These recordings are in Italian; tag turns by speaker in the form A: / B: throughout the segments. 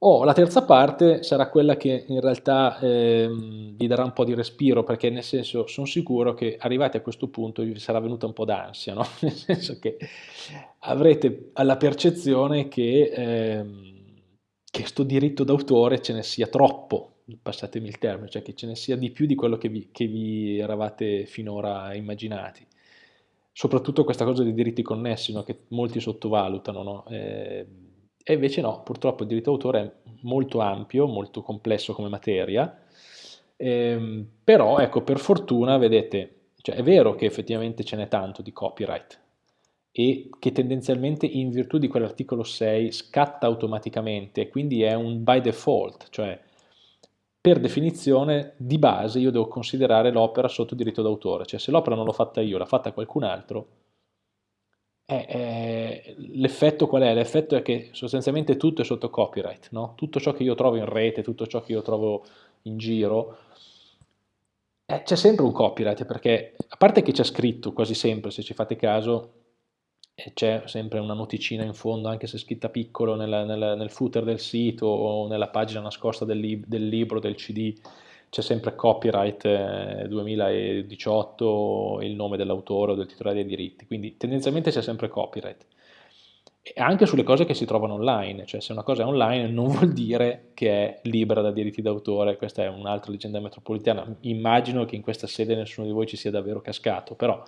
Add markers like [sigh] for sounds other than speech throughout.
A: O la terza parte sarà quella che in realtà ehm, vi darà un po' di respiro, perché nel senso sono sicuro che arrivati a questo punto vi sarà venuta un po' d'ansia, no? [laughs] nel senso che avrete la percezione che, ehm, che sto diritto d'autore ce ne sia troppo, passatemi il termine, cioè che ce ne sia di più di quello che vi, che vi eravate finora immaginati. Soprattutto questa cosa dei diritti connessi, no? che molti sottovalutano, no? eh, e invece no, purtroppo il diritto d'autore è molto ampio, molto complesso come materia, ehm, però ecco, per fortuna, vedete, cioè è vero che effettivamente ce n'è tanto di copyright e che tendenzialmente in virtù di quell'articolo 6 scatta automaticamente, quindi è un by default, cioè per definizione di base io devo considerare l'opera sotto diritto d'autore, cioè se l'opera non l'ho fatta io, l'ha fatta qualcun altro, eh, eh, l'effetto qual è? L'effetto è che sostanzialmente tutto è sotto copyright, no? tutto ciò che io trovo in rete, tutto ciò che io trovo in giro, eh, c'è sempre un copyright, perché a parte che c'è scritto quasi sempre, se ci fate caso, c'è sempre una noticina in fondo, anche se scritta piccolo nel, nel, nel footer del sito o nella pagina nascosta del, lib del libro, del cd, c'è sempre copyright eh, 2018, il nome dell'autore o del titolare dei diritti, quindi tendenzialmente c'è sempre copyright. E anche sulle cose che si trovano online, cioè se una cosa è online non [laughs] vuol dire che è libera da diritti d'autore, questa è un'altra leggenda metropolitana, immagino che in questa sede nessuno di voi ci sia davvero cascato, però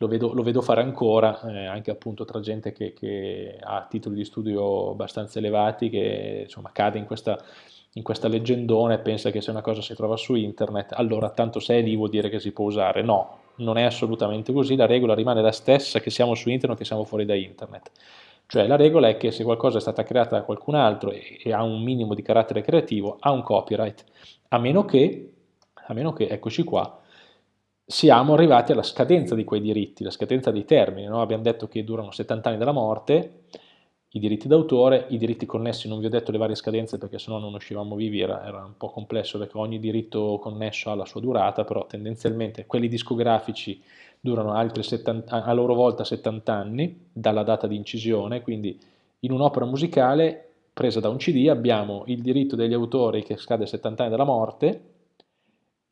A: lo vedo, lo vedo fare ancora, eh, anche appunto tra gente che, che, ha titoli di studio abbastanza elevati, che insomma cade in questa in questa leggendone pensa che se una cosa si trova su internet, allora tanto se è lì vuol dire che si può usare. No, non è assolutamente così, la regola rimane la stessa che siamo su internet o che siamo fuori da internet. Cioè la regola è che se qualcosa è stata creata da qualcun altro e, e ha un minimo di carattere creativo, ha un copyright, a meno che, a meno che eccoci qua, siamo arrivati alla scadenza di quei diritti, la scadenza dei termini, no? abbiamo detto che durano 70 anni dalla morte, i diritti d'autore, i diritti connessi, non vi ho detto le varie scadenze perché sennò non uscivamo vivi, era, era, un po' complesso perché ogni diritto connesso ha la sua durata, però tendenzialmente quelli discografici durano altri 70, a loro volta 70 anni dalla data di incisione, quindi in un'opera musicale presa da un CD abbiamo il diritto degli autori che scade a 70 anni dalla morte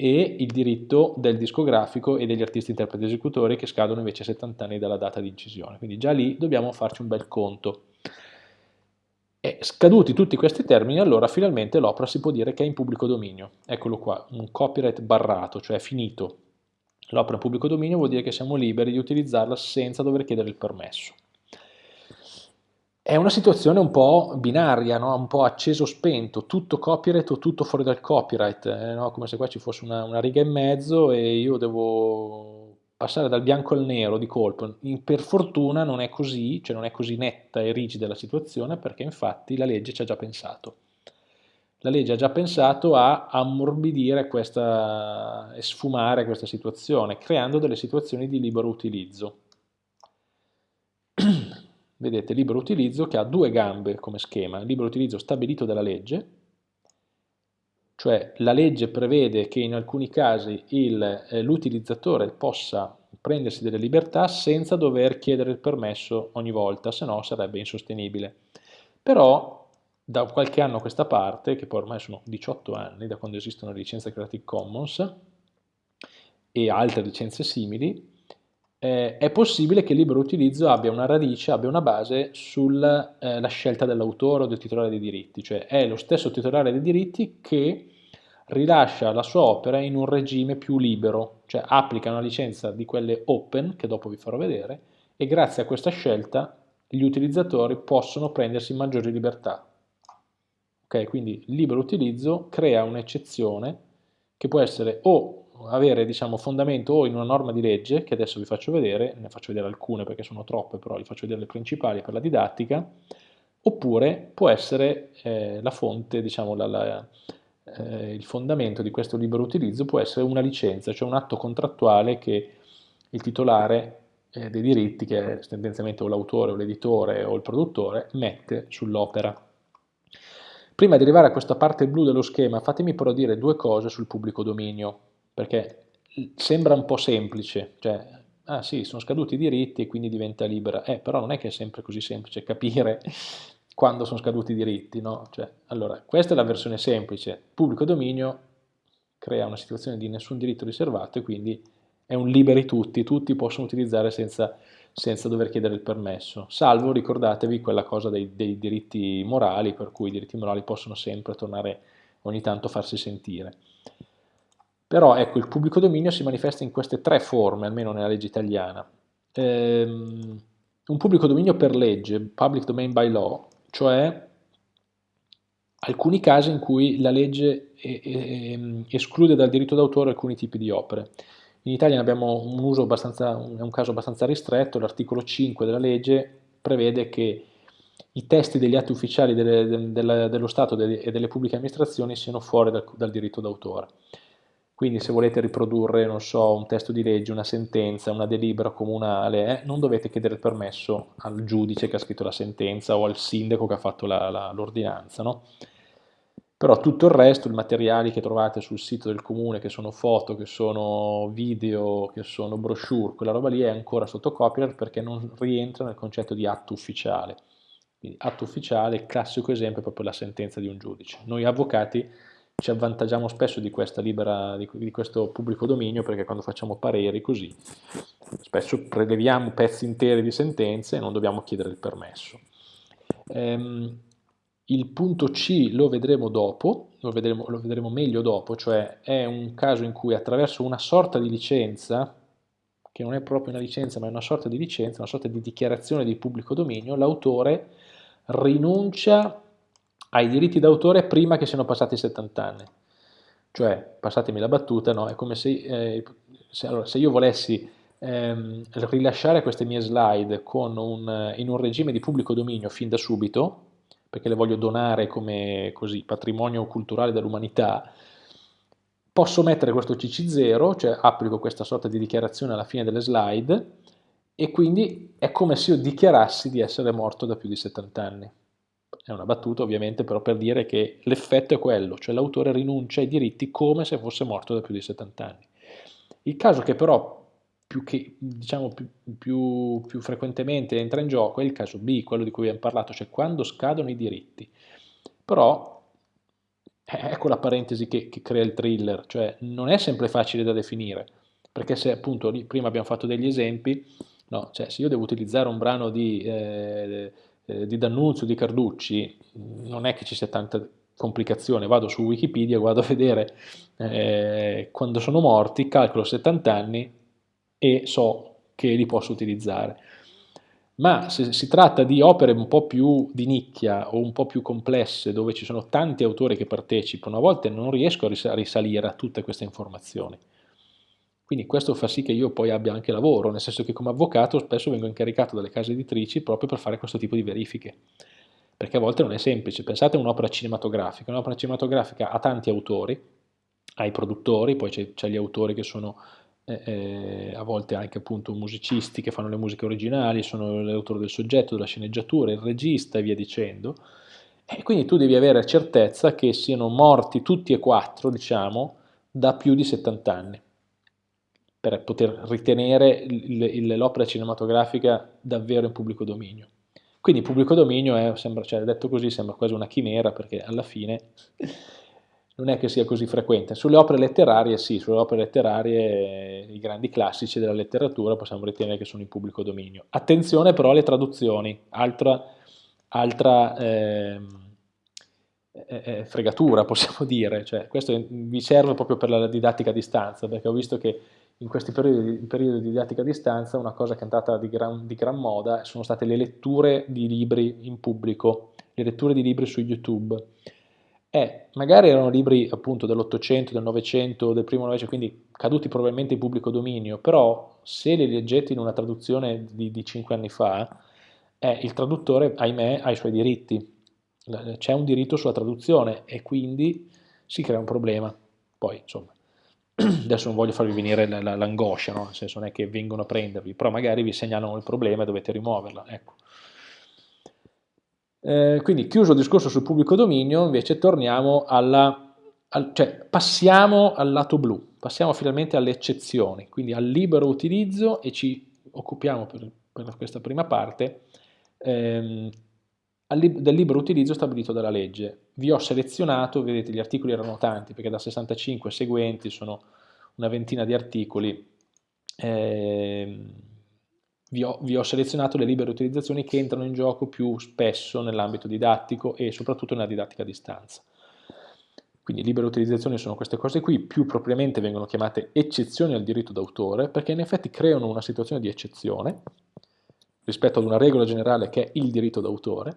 A: e il diritto del discografico e degli artisti interpreti esecutori che scadono invece a 70 anni dalla data di incisione, quindi già lì dobbiamo farci un bel conto. E scaduti tutti questi termini, allora finalmente l'opera si può dire che è in pubblico dominio. Eccolo qua, un copyright barrato, cioè finito. L'opera in pubblico dominio vuol dire che siamo liberi di utilizzarla senza dover chiedere il permesso. È una situazione un po' binaria, no? un po' acceso-spento, tutto copyright o tutto fuori dal copyright, eh, no? come se qua ci fosse una, una riga in mezzo e io devo passare dal bianco al nero di colpo. Per fortuna non è così, cioè non è così netta e rigida la situazione perché infatti la legge ci ha già pensato. La legge ha già pensato a ammorbidire questa e sfumare questa situazione, creando delle situazioni di libero utilizzo. Vedete, libero utilizzo che ha due gambe come schema, libero utilizzo stabilito dalla legge, cioè la legge prevede che in alcuni casi eh, l'utilizzatore possa prendersi delle libertà senza dover chiedere il permesso ogni volta, se no sarebbe insostenibile. Però da qualche anno a questa parte, che poi ormai sono 18 anni da quando esistono le licenze Creative Commons e altre licenze simili, eh, è possibile che il libero utilizzo abbia una radice, abbia una base sulla eh, scelta dell'autore o del titolare dei diritti, cioè è lo stesso titolare dei diritti che rilascia la sua opera in un regime più libero, cioè applica una licenza di quelle open, che dopo vi farò vedere, e grazie a questa scelta gli utilizzatori possono prendersi maggiori libertà. Ok, quindi libero utilizzo crea un'eccezione che può essere o avere diciamo, fondamento o in una norma di legge, che adesso vi faccio vedere, ne faccio vedere alcune perché sono troppe, però vi faccio vedere le principali per la didattica, oppure può essere eh, la fonte, diciamo, la, la, eh, il fondamento di questo libero utilizzo può essere una licenza, cioè un atto contrattuale che il titolare eh, dei diritti, che è tendenzialmente o l'autore o l'editore o il produttore, mette sull'opera. Prima di arrivare a questa parte blu dello schema, fatemi però dire due cose sul pubblico dominio, perché sembra un po' semplice, cioè, ah sì, sono scaduti i diritti e quindi diventa libera, eh, però non è che è sempre così semplice capire [laughs] quando sono scaduti i diritti, no? Cioè, allora, questa è la versione semplice, pubblico dominio crea una situazione di nessun diritto riservato e quindi è un liberi tutti, tutti possono utilizzare senza, senza dover chiedere il permesso, salvo, ricordatevi, quella cosa dei, dei diritti morali, per cui i diritti morali possono sempre tornare ogni tanto a farsi sentire. Però ecco, il pubblico dominio si manifesta in queste tre forme, almeno nella legge italiana. Ehm, un pubblico dominio per legge, public domain by law, cioè alcuni casi in cui la legge esclude dal diritto d'autore alcuni tipi di opere. In Italia ne abbiamo un uso abbastanza, un caso abbastanza ristretto, l'articolo 5 della legge prevede che i testi degli atti ufficiali delle, delle, dello Stato e delle pubbliche amministrazioni siano fuori dal, dal diritto d'autore. Quindi se volete riprodurre, non so, un testo di legge, una sentenza, una delibera comunale, eh, non dovete chiedere il permesso al giudice che ha scritto la sentenza o al sindaco che ha fatto l'ordinanza, no? Però tutto il resto, i materiali che trovate sul sito del comune, che sono foto, che sono video, che sono brochure, quella roba lì è ancora sotto copyright perché non rientra nel concetto di atto ufficiale. Quindi atto ufficiale, classico esempio è proprio la sentenza di un giudice. Noi avvocati ci avvantaggiamo spesso di, libera, di, di, questo pubblico dominio perché quando facciamo pareri così spesso preleviamo pezzi interi di sentenze e non dobbiamo chiedere il permesso. Ehm, il punto C lo vedremo dopo, lo vedremo, lo vedremo meglio dopo, cioè è un caso in cui attraverso una sorta di licenza, che non è proprio una licenza ma è una sorta di licenza, una sorta di dichiarazione di pubblico dominio, l'autore rinuncia ai diritti d'autore prima che siano passati 70 anni. Cioè, passatemi la battuta, no? è come se, eh, se, allora, se io volessi ehm, rilasciare queste mie slide un, in un regime di pubblico dominio fin da subito, perché le voglio donare come così, patrimonio culturale dell'umanità, posso mettere questo CC0, cioè applico questa sorta di dichiarazione alla fine delle slide, e quindi è come se io dichiarassi di essere morto da più di 70 anni è una battuta ovviamente però per dire che l'effetto è quello, cioè l'autore rinuncia ai diritti come se fosse morto da più di 70 anni. Il caso che però più, che, diciamo, più, più, più frequentemente entra in gioco è il caso B, quello di cui abbiamo parlato, cioè quando scadono i diritti. Però ecco la parentesi che, che, crea il thriller, cioè non è sempre facile da definire, perché se appunto prima abbiamo fatto degli esempi, no, cioè se io devo utilizzare un brano di eh, eh, di D'Annunzio, di Carducci, non è che ci sia tanta complicazione, vado su Wikipedia, vado a vedere eh, quando sono morti, calcolo 70 anni e so che li posso utilizzare. Ma se si tratta di opere un po' più di nicchia o un po' più complesse, dove ci sono tanti autori che partecipano, a volte non riesco a risalire a tutte queste informazioni. Quindi questo fa sì che io poi abbia anche lavoro, nel senso che come avvocato spesso vengo incaricato dalle case editrici proprio per fare questo tipo di verifiche, perché a volte non è semplice. Pensate a un'opera cinematografica, un'opera cinematografica ha tanti autori, ha i produttori, poi c'è gli autori che sono eh, eh, a volte anche appunto musicisti che fanno le musiche originali, sono l'autore del soggetto, della sceneggiatura, il regista e via dicendo, e quindi tu devi avere certezza che siano morti tutti e quattro, diciamo, da più di 70 anni per poter ritenere l'opera cinematografica davvero in pubblico dominio. Quindi pubblico dominio è, sembra, cioè, detto così, sembra quasi una chimera perché alla fine non è che sia così frequente. Sulle opere letterarie sì, sulle opere letterarie i grandi classici della letteratura possiamo ritenere che sono in pubblico dominio. Attenzione però alle traduzioni, altra, altra eh, eh, fregatura possiamo dire, cioè, questo vi serve proprio per la didattica a distanza perché ho visto che in questi periodi, periodi, di didattica a distanza una cosa che è andata di gran, di gran, moda sono state le letture di libri in pubblico, le letture di libri su YouTube. E magari erano libri appunto dell'Ottocento, del Novecento, del primo Novecento, quindi caduti probabilmente in pubblico dominio, però se li leggete in una traduzione di, di 5 anni fa, eh, il traduttore, ahimè, ha i suoi diritti. C'è un diritto sulla traduzione e quindi si crea un problema. Poi, insomma, adesso non voglio farvi venire l'angoscia, no? nel senso non è che vengono a prendervi, però magari vi segnalano il problema e dovete rimuoverla. Ecco. Eh, quindi chiuso il discorso sul pubblico dominio, invece torniamo alla, al, cioè passiamo al lato blu, passiamo finalmente alle eccezioni, quindi al libero utilizzo e ci occupiamo per, per questa prima parte ehm, del libero utilizzo stabilito dalla legge. Vi ho selezionato, vedete gli articoli erano tanti perché da 65 seguenti sono una ventina di articoli, eh, vi, ho, vi ho selezionato le libere utilizzazioni che entrano in gioco più spesso nell'ambito didattico e soprattutto nella didattica a distanza. Quindi libere utilizzazioni sono queste cose qui, più propriamente vengono chiamate eccezioni al diritto d'autore, perché in effetti creano una situazione di eccezione rispetto ad una regola generale che è il diritto d'autore,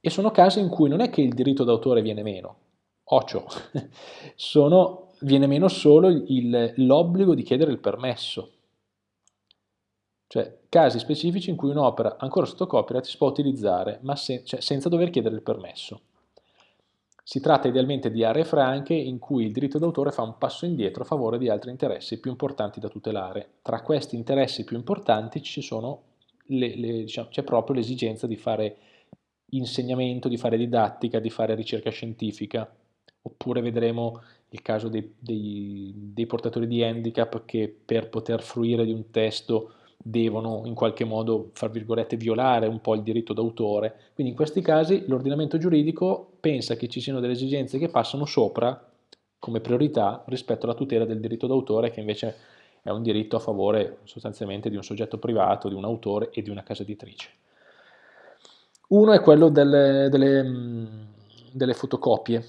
A: e sono casi in cui non è che il diritto d'autore viene meno, ocio, [laughs] sono, viene meno solo l'obbligo di chiedere il permesso, cioè casi specifici in cui un'opera ancora sotto copyright si può utilizzare ma se, cioè, senza dover chiedere il permesso. Si tratta idealmente di aree franche in cui il diritto d'autore fa un passo indietro a favore di altri interessi più importanti da tutelare. Tra questi interessi più importanti diciamo, c'è proprio l'esigenza di fare insegnamento, di fare didattica, di fare ricerca scientifica, oppure vedremo il caso dei, dei, dei portatori di handicap che per poter fruire di un testo devono in qualche modo, fra virgolette, violare un po' il diritto d'autore. Quindi in questi casi l'ordinamento giuridico pensa che ci siano delle esigenze che passano sopra come priorità rispetto alla tutela del diritto d'autore che invece è un diritto a favore sostanzialmente di un soggetto privato, di un autore e di una casa editrice. Uno è quello delle, delle, delle fotocopie.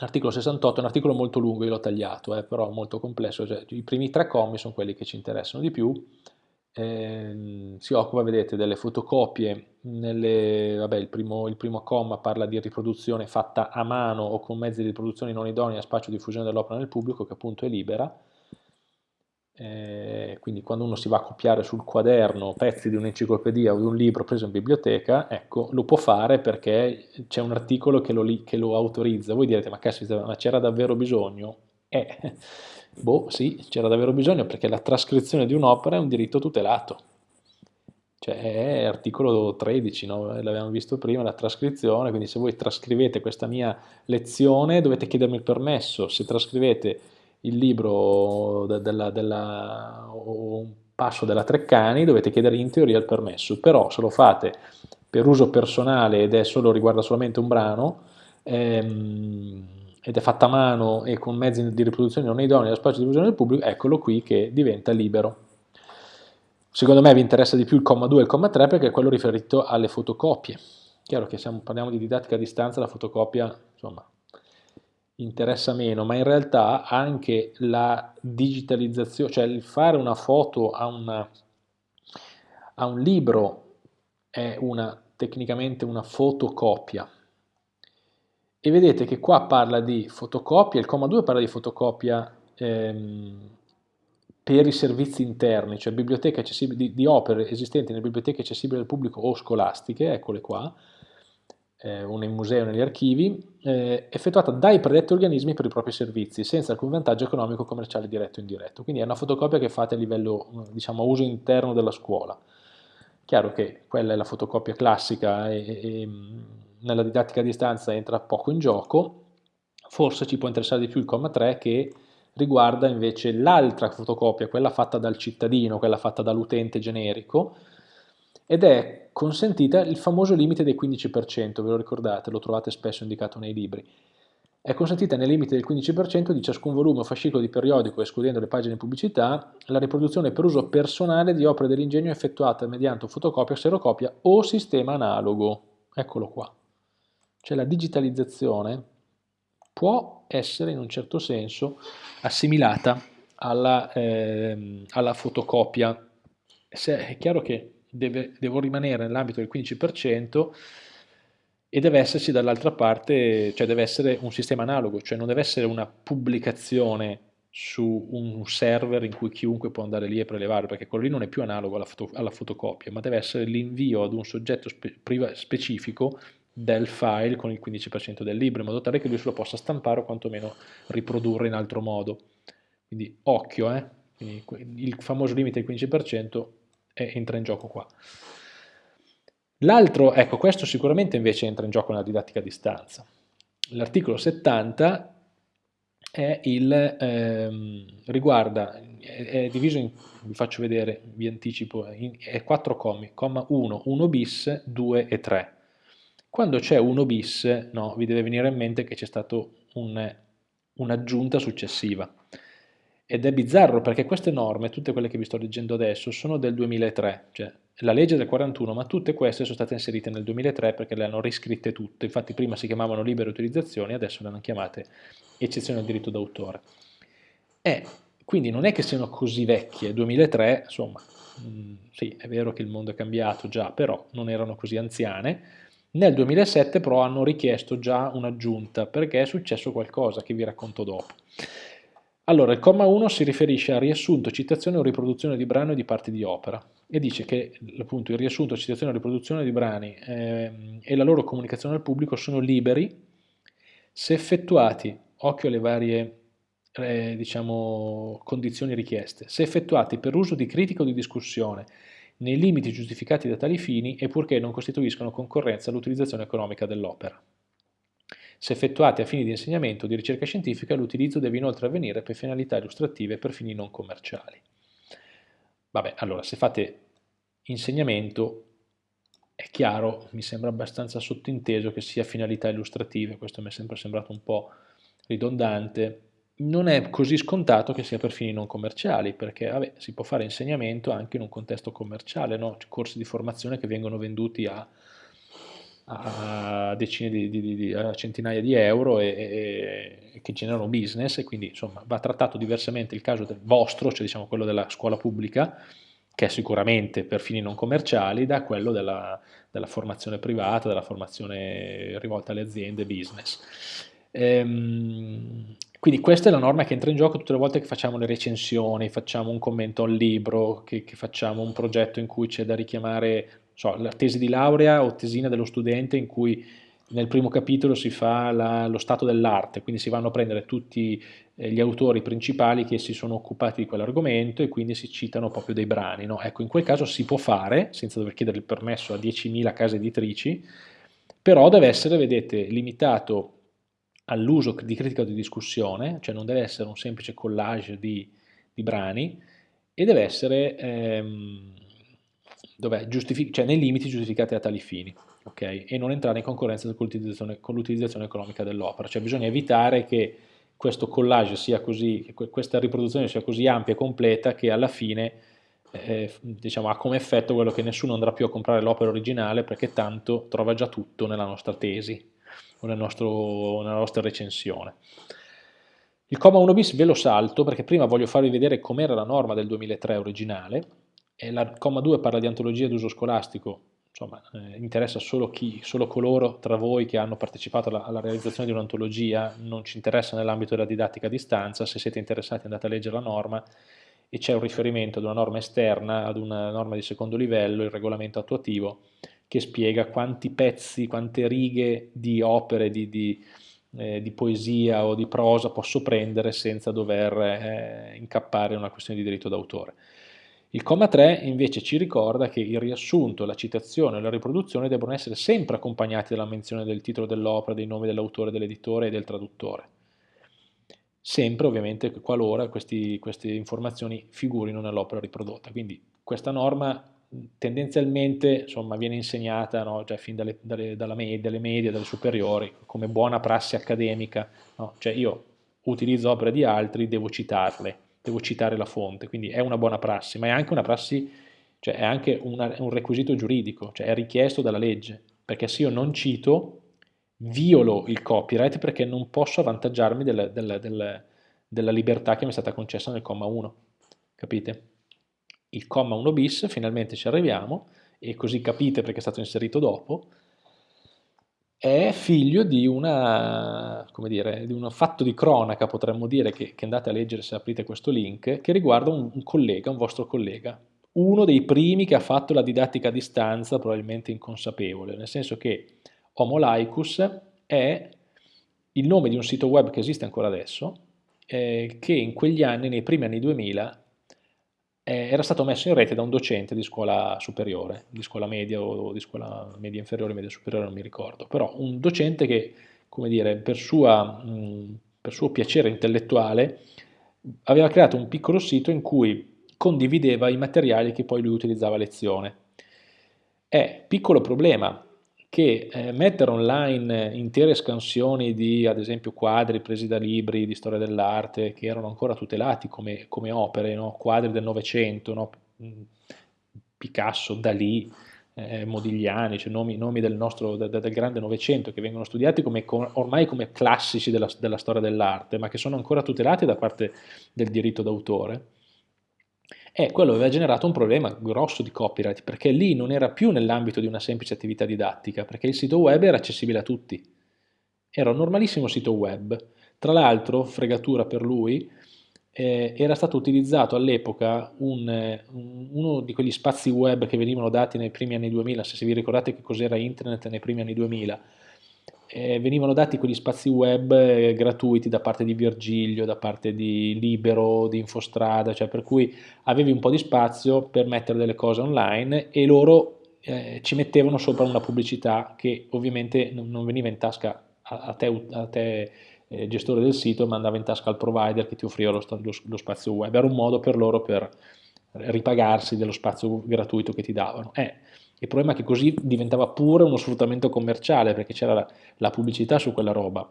A: L'articolo 68 è un articolo molto lungo, io l'ho tagliato, eh, però molto complesso, cioè, i primi tre commi sono quelli che ci interessano di più, eh, si occupa, vedete, delle fotocopie, nelle, vabbè, il, primo, il primo comma parla di riproduzione fatta a mano o con mezzi di riproduzione non idonei a spazio di diffusione dell'opera nel pubblico, che appunto è libera, eh, quindi quando uno si va a copiare sul quaderno pezzi di un'enciclopedia o di un libro preso in biblioteca, ecco, lo può fare perché c'è un articolo che lo, che lo, autorizza. Voi direte, ma caspita, ma c'era davvero bisogno? Eh, [laughs] boh, sì, c'era davvero bisogno perché la trascrizione di un'opera è un diritto tutelato. Cioè è articolo 13, no? l'abbiamo visto prima, la trascrizione, quindi se voi trascrivete questa mia lezione dovete chiedermi il permesso, se trascrivete il libro de, della, della, o un passo della Treccani dovete chiedere in teoria il permesso, però se lo fate per uso personale ed è solo, riguarda solamente un brano ehm, ed è fatta a mano e con mezzi di riproduzione non idonei allo spazio di diffusione del pubblico, eccolo qui che diventa libero. Secondo me vi interessa di più il comma 2 e il comma 3 perché è quello riferito alle fotocopie. Chiaro che se parliamo di didattica a distanza, la fotocopia, insomma, interessa meno, ma in realtà anche la digitalizzazione, cioè il fare una foto a, una, a un libro è una, tecnicamente una fotocopia. E vedete che qua parla di fotocopia, il comma 2 parla di fotocopia ehm, per i servizi interni, cioè di, di opere esistenti nelle biblioteche accessibili al pubblico o scolastiche, eccole qua, eh, una in museo e negli archivi, eh, effettuata dai predetti organismi per i propri servizi, senza alcun vantaggio economico commerciale diretto o indiretto. Quindi è una fotocopia che fate a livello, diciamo, a uso interno della scuola. Chiaro che quella è la fotocopia classica e, e nella didattica a distanza entra poco in gioco, forse ci può interessare di più il comma 3 che riguarda invece l'altra fotocopia, quella fatta dal cittadino, quella fatta dall'utente generico, ed è consentita il famoso limite del 15%, ve lo ricordate, lo trovate spesso indicato nei libri. È consentita nel limite del 15% di ciascun volume o fascicolo di periodico, escludendo le pagine pubblicità, la riproduzione per uso personale di opere dell'ingegno effettuata mediante fotocopia, xerocopia o sistema analogo. Eccolo qua. Cioè la digitalizzazione può essere in un certo senso assimilata alla, eh, alla fotocopia. Se è chiaro che deve, devo rimanere nell'ambito del 15% e deve esserci dall'altra parte, cioè deve essere un sistema analogo, cioè non deve essere una pubblicazione su un server in cui chiunque può andare lì e prelevare, perché quello lì non è più analogo alla, foto, alla fotocopia, ma deve essere l'invio ad un soggetto spe, specifico del file con il 15% del libro, in modo tale che lui se lo possa stampare o quantomeno riprodurre in altro modo. Quindi occhio, eh? Quindi il famoso limite del 15% e entra in gioco qua. L'altro, ecco, questo sicuramente invece entra in gioco nella didattica a distanza. L'articolo 70 è il, ehm, riguarda, è, è, diviso in, vi faccio vedere, vi anticipo, in, è quattro commi, comma 1, 1 bis, 2 e 3. Quando c'è 1 bis, no, vi deve venire in mente che c'è stata un'aggiunta successiva. Ed è bizzarro perché queste norme, tutte quelle che vi sto leggendo adesso, sono del 2003, cioè la legge del 41, ma tutte queste sono state inserite nel 2003 perché le hanno riscritte tutte, infatti prima si chiamavano libere utilizzazioni, adesso le hanno chiamate eccezioni al diritto d'autore. E quindi non è che siano così vecchie, 2003, insomma, mh, mm, sì, è vero che il mondo è cambiato già, però non erano così anziane, nel 2007 però hanno richiesto già un'aggiunta perché è successo qualcosa che vi racconto dopo. Allora, il comma 1 si riferisce a riassunto, citazione o riproduzione di brano e di parti di opera e dice che appunto il riassunto, citazione o riproduzione di brani eh, e la loro comunicazione al pubblico sono liberi se effettuati, occhio alle varie eh, diciamo, condizioni richieste, se effettuati per uso di critica o di discussione nei limiti giustificati da tali fini e purché non costituiscono concorrenza all'utilizzazione economica dell'opera. Se effettuati a fini di insegnamento o di ricerca scientifica, l'utilizzo deve inoltre avvenire per finalità illustrative e per fini non commerciali. Vabbè, allora, se fate insegnamento, è chiaro, mi sembra abbastanza sottinteso che sia finalità illustrative, questo mi è sempre sembrato un po' ridondante, non è così scontato che sia per fini non commerciali, perché vabbè, si può fare insegnamento anche in un contesto commerciale, no? corsi di formazione che vengono venduti a a decine di, di, di a centinaia di euro e, e, e, che generano business e quindi insomma va trattato diversamente il caso del vostro, cioè diciamo quello della scuola pubblica, che è sicuramente per fini non commerciali, da quello della, della formazione privata, della formazione rivolta alle aziende, business. Ehm, quindi questa è la norma che entra in gioco tutte le volte che facciamo le recensioni, facciamo un commento al libro, che, che facciamo un progetto in cui c'è da richiamare so, la tesi di laurea o tesina dello studente in cui nel primo capitolo si fa la, lo stato dell'arte, quindi si vanno a prendere tutti eh, gli autori principali che si sono occupati di quell'argomento e quindi si citano proprio dei brani. No? Ecco, in quel caso si può fare, senza dover chiedere il permesso a 10.000 case editrici, però deve essere, vedete, limitato all'uso di critica o di discussione, cioè non deve essere un semplice collage di, di brani, e deve essere... Ehm, cioè nei limiti giustificati a tali fini, okay? e non entrare in concorrenza con l'utilizzazione economica dell'opera, cioè bisogna evitare che questo collage sia così, che questa riproduzione sia così ampia e completa che alla fine eh, diciamo, ha come effetto quello che nessuno andrà più a comprare l'opera originale perché tanto trova già tutto nella nostra tesi o nel nostro, nella nostra recensione. Il comma 1 bis ve lo salto perché prima voglio farvi vedere com'era la norma del 2003 originale, e la comma 2 parla di antologia d'uso scolastico, insomma eh, interessa solo, chi, solo coloro tra voi che hanno partecipato alla, alla realizzazione di un'antologia, non ci interessa nell'ambito della didattica a distanza, se siete interessati andate a leggere la norma. E c'è un riferimento ad una norma esterna, ad una norma di secondo livello, il regolamento attuativo, che spiega quanti pezzi, quante righe di opere, di, di, eh, di poesia o di prosa posso prendere senza dover eh, incappare in una questione di diritto d'autore. Il comma 3 invece ci ricorda che il riassunto, la citazione e la riproduzione devono essere sempre accompagnati dalla menzione del titolo dell'opera, dei nomi dell'autore, dell'editore e del traduttore. Sempre ovviamente qualora questi, queste informazioni figurino nell'opera riprodotta. Quindi questa norma tendenzialmente insomma, viene insegnata no, già fin dalle, dalle, dalla media, dalle medie, dalle superiori, come buona prassi accademica. No? Cioè io utilizzo opere di altri, devo citarle devo citare la fonte, quindi è una buona prassi, ma è anche una prassi, cioè è anche una, un requisito giuridico, cioè è richiesto dalla legge, perché se io non cito, violo il copyright perché non posso avvantaggiarmi del, del, del, della libertà che mi è stata concessa nel comma 1, capite? Il comma 1 bis, finalmente ci arriviamo, e così capite perché è stato inserito dopo, è figlio di, una, dire, di un fatto di cronaca, potremmo dire, che, che, andate a leggere se aprite questo link, che riguarda un, un collega, un vostro collega, uno dei primi che ha fatto la didattica a distanza, probabilmente inconsapevole, nel senso che Homo laicus è il nome di un sito web che esiste ancora adesso, eh, che in quegli anni, nei primi anni 2000, eh, era stato messo in rete da un docente di scuola superiore, di scuola media o di scuola media inferiore, media superiore, non mi ricordo, però un docente che, come dire, per, sua, mh, per suo piacere intellettuale aveva creato un piccolo sito in cui condivideva i materiali che poi lui utilizzava a lezione. È piccolo problema, che eh, mettere online intere scansioni di, ad esempio, quadri presi da libri di storia dell'arte che erano ancora tutelati come, come opere, no? quadri del Novecento, no? Mm, Picasso, Dalì, eh, Modigliani, cioè nomi, nomi del, nostro, del, del grande Novecento che vengono studiati come, ormai come classici della, della storia dell'arte, ma che sono ancora tutelati da parte del diritto d'autore, e quello aveva generato un problema grosso di copyright, perché lì non era più nell'ambito di una semplice attività didattica, perché il sito web era accessibile a tutti. Era un normalissimo sito web. Tra l'altro, fregatura per lui, eh, era stato utilizzato all'epoca un, un, uno di quegli spazi web che venivano dati nei primi anni 2000, se vi ricordate che cos'era internet nei primi anni 2000, eh, venivano dati quegli spazi web eh, gratuiti da parte di Virgilio, da parte di Libero, di Infostrada, cioè per cui avevi un po' di spazio per mettere delle cose online e loro eh, ci mettevano sopra una pubblicità che ovviamente non veniva in tasca a, a te, a te eh, gestore del sito, ma andava in tasca al provider che ti offriva lo, lo, lo spazio web. Era un modo per loro per ripagarsi dello spazio gratuito che ti davano. Eh, il problema è che così diventava pure uno sfruttamento commerciale perché c'era la, la, pubblicità su quella roba.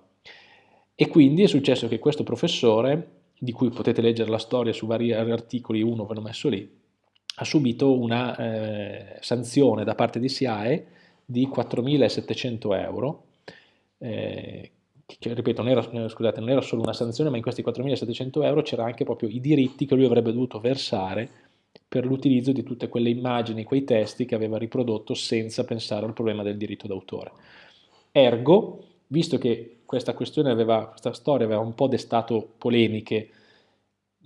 A: E quindi è successo che questo professore, di cui potete leggere la storia su vari articoli, uno ve l'ho messo lì, ha subito una eh, sanzione da parte di SIAE di 4.700 euro, eh, che ripeto non era, scusate, non era solo una sanzione, ma in questi 4.700 euro c'era anche proprio i diritti che lui avrebbe dovuto versare per l'utilizzo di tutte quelle immagini, quei testi che aveva riprodotto senza pensare al problema del diritto d'autore. Ergo, visto che questa questione aveva, questa storia aveva un po' destato polemiche,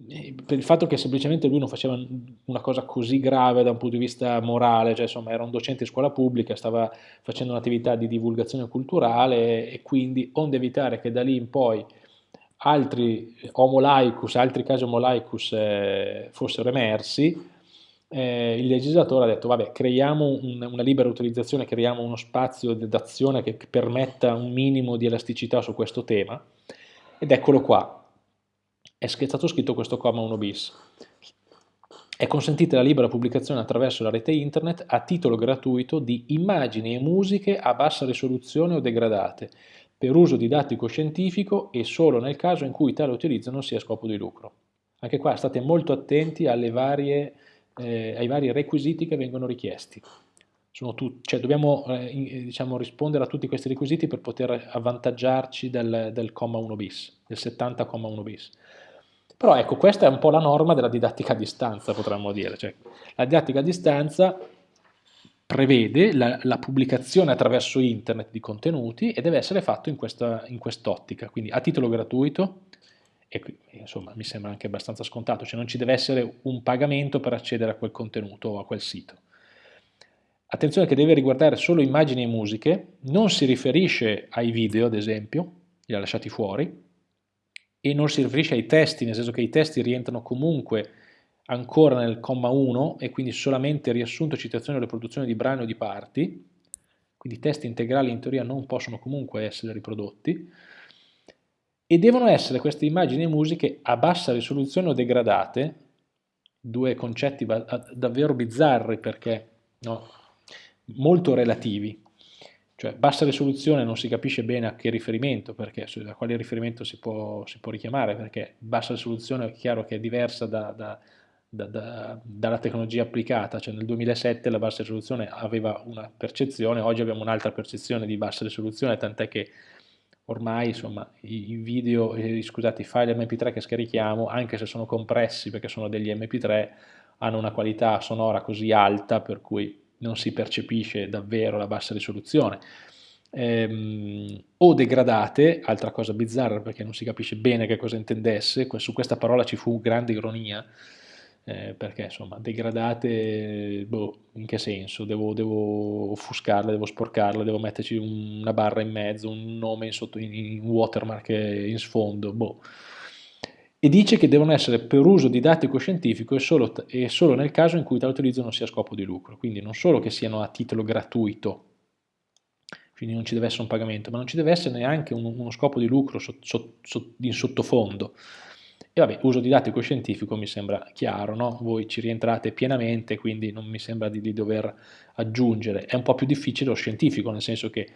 A: eh, per il fatto che semplicemente lui non faceva una cosa così grave da un punto di vista morale, cioè insomma era un docente di scuola pubblica, stava facendo un'attività di divulgazione culturale e quindi onde evitare che da lì in poi altri homo laicus, altri casi homo laicus eh, fossero emersi, eh, il legislatore ha detto vabbè creiamo un, una libera utilizzazione, creiamo uno spazio d'azione che permetta un minimo di elasticità su questo tema ed eccolo qua, è stato scritto questo comma 1 bis. È consentita la libera pubblicazione attraverso la rete internet a titolo gratuito di immagini e musiche a bassa risoluzione o degradate per uso didattico-scientifico e solo nel caso in cui tale utilizzo non sia scopo di lucro. Anche qua state molto attenti varie, eh, ai vari requisiti che vengono richiesti. cioè dobbiamo eh, diciamo, rispondere a tutti questi requisiti per poter avvantaggiarci del, del comma 1 bis, del 70,1 bis. Però ecco, questa è un po' la norma della didattica a distanza, potremmo dire. Cioè, la didattica a distanza prevede la, la, pubblicazione attraverso internet di contenuti e deve essere fatto in, quest'ottica, quindi a titolo gratuito, e insomma mi sembra anche abbastanza scontato, cioè non ci deve essere un pagamento per accedere a quel contenuto o a quel sito. Attenzione che deve riguardare solo immagini e musiche, non si riferisce ai video ad esempio, li ha lasciati fuori, e non si riferisce ai testi, nel senso che i testi rientrano comunque ancora nel comma 1 e quindi solamente riassunto, citazione o riproduzione di brani o di parti, quindi testi integrali in teoria non possono comunque essere riprodotti, e devono essere queste immagini e musiche a bassa risoluzione o degradate, due concetti davvero bizzarri perché no, molto relativi, cioè bassa risoluzione non si capisce bene a che riferimento, perché a quale riferimento si può, si può richiamare, perché bassa risoluzione è chiaro che è diversa da, da da, da, dalla tecnologia applicata, cioè nel 2007 la bassa risoluzione aveva una percezione, oggi abbiamo un'altra percezione di bassa risoluzione, tant'è che ormai insomma i, video, eh, scusate, i file mp3 che scarichiamo, anche se sono compressi perché sono degli mp3, hanno una qualità sonora così alta per cui non si percepisce davvero la bassa risoluzione. Ehm, o degradate, altra cosa bizzarra perché non si capisce bene che cosa intendesse, su questa parola ci fu grande ironia, eh, perché insomma degradate, boh, in che senso? Devo, devo, offuscarle, devo sporcarle, devo metterci una barra in mezzo, un nome in, sotto, in, watermark in sfondo, boh. E dice che devono essere per uso didattico-scientifico e solo, e solo nel caso in cui tale utilizzo non sia a scopo di lucro, quindi non solo che siano a titolo gratuito, quindi non ci deve essere un pagamento, ma non ci deve essere neanche uno, scopo di lucro in sottofondo E vabbè, uso didattico scientifico mi sembra chiaro, no? Voi ci rientrate pienamente, quindi non mi sembra di, di dover aggiungere. È un po' più difficile lo scientifico, nel senso che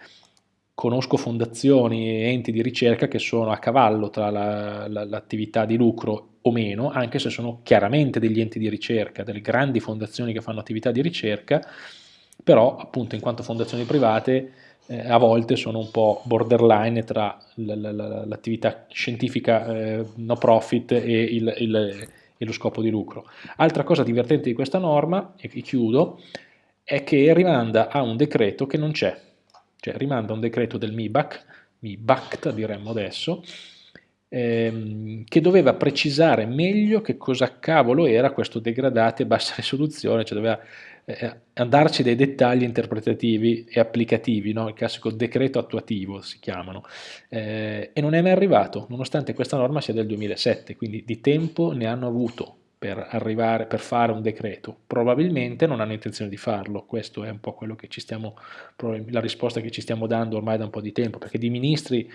A: conosco fondazioni e enti di ricerca che sono a cavallo tra l'attività la, la, di lucro o meno, anche se sono chiaramente degli enti di ricerca, delle grandi fondazioni che fanno attività di ricerca, però appunto in quanto fondazioni private eh, a volte sono un po' borderline tra l'attività scientifica eh, no profit e, il, il, e, lo scopo di lucro. Altra cosa divertente di questa norma, e chiudo, è che rimanda a un decreto che non c'è, cioè rimanda a un decreto del MIBAC, MIBACT diremmo adesso, ehm, che doveva precisare meglio che cosa cavolo era questo degradati a bassa risoluzione, cioè doveva eh, andarci dei dettagli interpretativi e applicativi, no? il classico decreto attuativo si chiamano, eh, e non è mai arrivato, nonostante questa norma sia del 2007, quindi di tempo ne hanno avuto per arrivare, per fare un decreto, probabilmente non hanno intenzione di farlo, questo è un po' quello che ci stiamo, la risposta che ci stiamo dando ormai da un po' di tempo, perché di ministri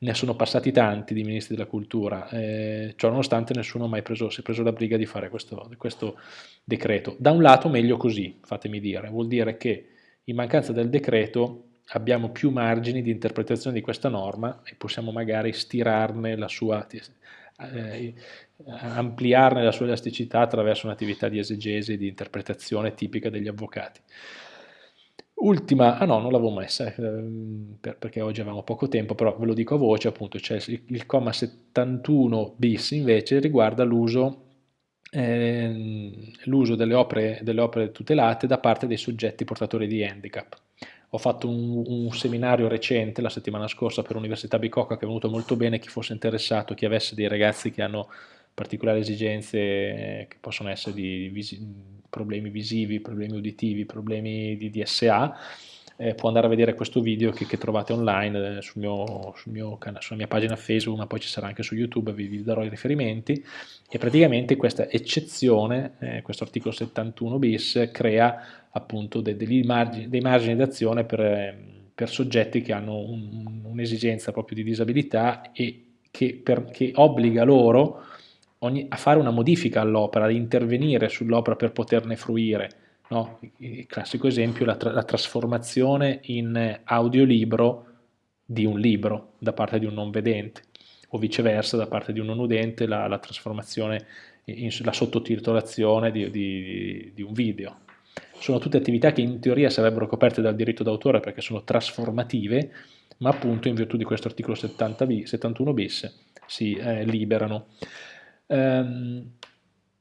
A: ne sono passati tanti di ministri della cultura, eh, ciò nonostante nessuno mai preso, si è preso la briga di fare questo, questo, decreto. Da un lato meglio così, fatemi dire, vuol dire che in mancanza del decreto abbiamo più margini di interpretazione di questa norma e possiamo magari stirarne la sua, eh, ampliarne la sua elasticità attraverso un'attività di esegesi e di interpretazione tipica degli avvocati. Ultima, ah no, non l'avevo messa ehm, per, perché oggi avevamo poco tempo, però ve lo dico a voce, appunto, cioè il, comma 71 bis invece riguarda l'uso eh, delle, opere, delle opere tutelate da parte dei soggetti portatori di handicap. Ho fatto un, un, seminario recente la settimana scorsa per l'Università Bicocca che è venuto molto bene, chi fosse interessato, chi avesse dei ragazzi che hanno particolari esigenze eh, che possono essere di visi problemi visivi, problemi uditivi, problemi di DSA, eh, può andare a vedere questo video che, che trovate online eh, sul mio, sul mio sulla mia pagina Facebook, ma poi ci sarà anche su YouTube, vi, vi darò i riferimenti, e praticamente questa eccezione, eh, questo articolo 71 bis, crea appunto de, dei, margini, dei margini d'azione per, per, soggetti che hanno un'esigenza un proprio di disabilità e che, per, che obbliga loro ogni, a fare una modifica all'opera, ad intervenire sull'opera per poterne fruire. No? Il classico esempio è la, tra la trasformazione in audiolibro di un libro da parte di un non vedente o viceversa da parte di un non udente la, la trasformazione, in, la sottotitolazione di, di, di un video. Sono tutte attività che in teoria sarebbero coperte dal diritto d'autore perché sono trasformative, ma appunto in virtù di questo articolo 70 b, 71 bis si eh, liberano. Um,